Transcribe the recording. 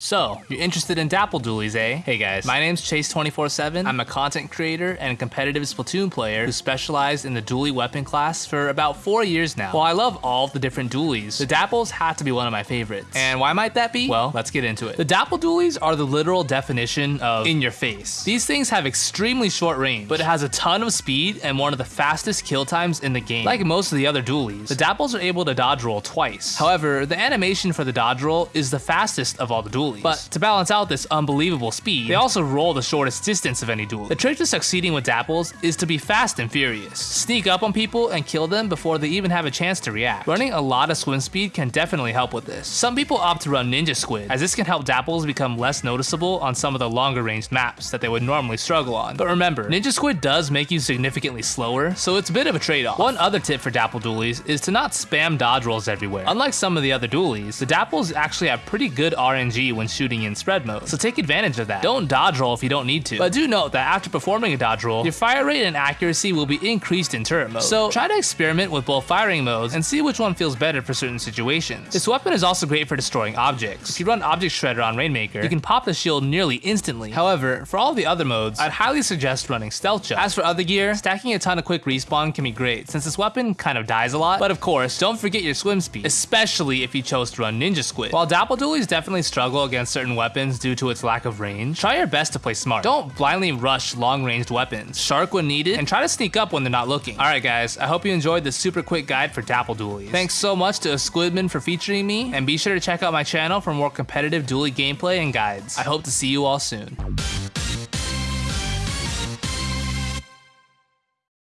So, you're interested in Dapple Dualies, eh? Hey guys, my name's Chase247. I'm a content creator and competitive Splatoon player who specialized in the dually weapon class for about four years now. While I love all of the different dualies, the Dapples have to be one of my favorites. And why might that be? Well, let's get into it. The Dapple dualies are the literal definition of in your face. These things have extremely short range, but it has a ton of speed and one of the fastest kill times in the game. Like most of the other dualies, the Dapples are able to dodge roll twice. However, the animation for the dodge roll is the fastest of all the But to balance out this unbelievable speed, they also roll the shortest distance of any duel. The trick to succeeding with Dapples is to be fast and furious. Sneak up on people and kill them before they even have a chance to react. Running a lot of swim speed can definitely help with this. Some people opt to run Ninja Squid, as this can help Dapples become less noticeable on some of the longer ranged maps that they would normally struggle on. But remember, Ninja Squid does make you significantly slower, so it's a bit of a trade-off. One other tip for Dapple dualies is to not spam dodge rolls everywhere. Unlike some of the other dualies, the Dapples actually have pretty good RNG when shooting in spread mode, so take advantage of that. Don't dodge roll if you don't need to, but do note that after performing a dodge roll, your fire rate and accuracy will be increased in turret mode. So try to experiment with both firing modes and see which one feels better for certain situations. This weapon is also great for destroying objects. If you run Object Shredder on Rainmaker, you can pop the shield nearly instantly. However, for all the other modes, I'd highly suggest running Stealth Jump. As for other gear, stacking a ton of quick respawn can be great, since this weapon kind of dies a lot, but of course, don't forget your swim speed, especially if you chose to run Ninja Squid. While Dapple Dualies definitely struggle against certain weapons due to its lack of range, try your best to play smart. Don't blindly rush long-ranged weapons. Shark when needed, and try to sneak up when they're not looking. Alright guys, I hope you enjoyed this super quick guide for Dapple Dualies. Thanks so much to Squidman for featuring me, and be sure to check out my channel for more competitive dually gameplay and guides. I hope to see you all soon.